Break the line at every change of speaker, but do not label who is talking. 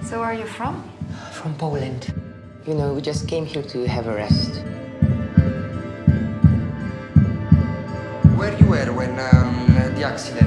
So where are you from?
From Poland. You know, we just came here to have a rest.
Where you were when um, the accident?